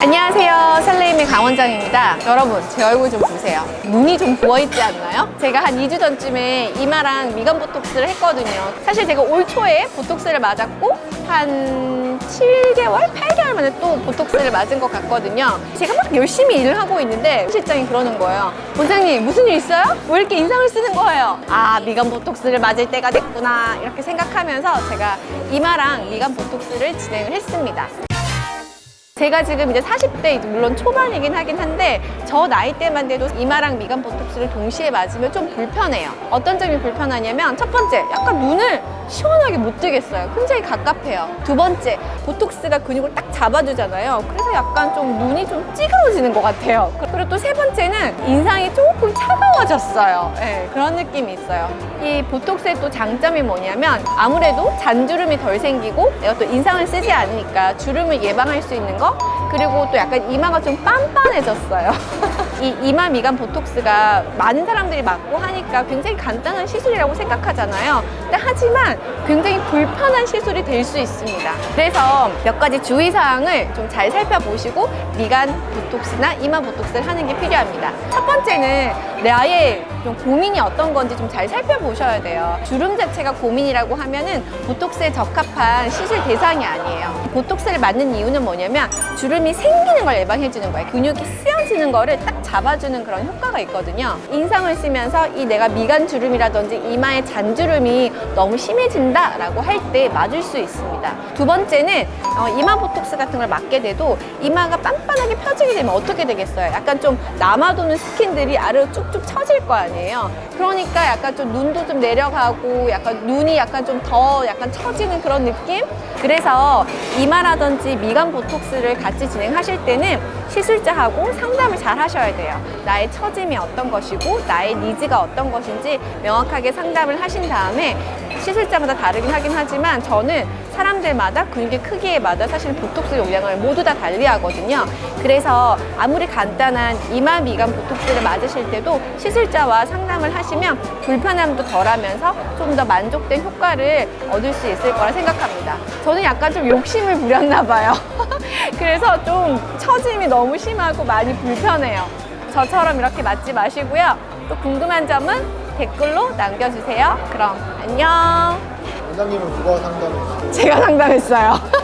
안녕하세요 설레임의 강원장입니다 여러분 제 얼굴 좀 보세요 눈이 좀 부어있지 않나요? 제가 한 2주 전쯤에 이마랑 미간 보톡스를 했거든요 사실 제가 올 초에 보톡스를 맞았고 한 7개월? 8개월 만에 또 보톡스를 맞은 것 같거든요 제가 막 열심히 일을 하고 있는데 실장이 그러는 거예요 원장님 무슨 일 있어요? 왜 이렇게 인상을 쓰는 거예요? 아 미간 보톡스를 맞을 때가 됐구나 이렇게 생각하면서 제가 이마랑 미간 보톡스를 진행을 했습니다 제가 지금 이제 40대 물론 초반이긴 하긴 한데 저 나이 때만 돼도 이마랑 미간 보톡스를 동시에 맞으면 좀 불편해요. 어떤 점이 불편하냐면 첫 번째 약간 눈을 시원하게 못 뜨겠어요. 굉장히 갑갑해요. 두 번째 보톡스가 근육을 딱 잡아주잖아요. 그래서 약간 좀 눈이 좀 찌그러지는 것 같아요. 그리고 또 세 번째는 인상이 조금 차가 워졌어요. 네, 그런 느낌이 있어요. 이 보톡스의 또 장점이 뭐냐면 아무래도 잔주름이 덜 생기고 내가 또 인상을 쓰지 않으니까 주름을 예방할 수 있는 거 그리고 또 약간 이마가 좀 빤빤해졌어요 이 이마 미간 보톡스가 많은 사람들이 맞고 하니까 굉장히 간단한 시술이라고 생각하잖아요. 근데 하지만 굉장히 불편한 시술이 될 수 있습니다. 그래서 몇 가지 주의사항을 좀 잘 살펴보시고 미간 보톡스나 이마 보톡스를 하는 게 필요합니다. 첫 번째는 나의 좀 고민이 어떤 건지 좀 잘 살펴보셔야 돼요. 주름 자체가 고민이라고 하면은 보톡스에 적합한 시술 대상이 아니에요. 보톡스를 맞는 이유는 뭐냐면 주름이 생기는 걸 예방해 주는 거예요. 근육이 쓰여지는 거를 딱 잡아주는 그런 효과가 있거든요. 인상을 쓰면서 이 내가 미간 주름이라든지 이마의 잔주름이 너무 심해진다 라고 할 때 맞을 수 있습니다. 두 번째는 어, 이마 보톡스 같은 걸 맞게 돼도 이마가 빤빤하게 펴지게 되면 어떻게 되겠어요? 약간 좀 남아도는 스킨들이 아래로 쭉쭉 처질 거 아니에요? 그러니까 약간 좀 눈도 좀 내려가고 약간 눈이 약간 좀 더 약간 처지는 그런 느낌? 그래서 이마라든지 미간 보톡스를 같이 진행하실 때는 시술자하고 상담을 잘 하셔야 돼요. 나의 처짐이 어떤 것이고 나의 니즈가 어떤 것인지 명확하게 상담을 하신 다음에 시술자마다 다르긴 하긴 하지만 저는 사람들마다 근육의 크기에 마다 사실 보톡스 용량을 모두 다 달리하거든요. 그래서 아무리 간단한 이마 미간 보톡스를 맞으실 때도 시술자와 상담을 하시면 불편함도 덜하면서 좀 더 만족된 효과를 얻을 수 있을 거라 생각합니다. 저는 약간 좀 욕심을 부렸나 봐요. 그래서 좀 처짐이 너무 심하고 많이 불편해요 저처럼 이렇게 맞지 마시고요. 또 궁금한 점은 댓글로 남겨주세요. 그럼 안녕. 원장님은 누가 상담했어요? 제가 상담했어요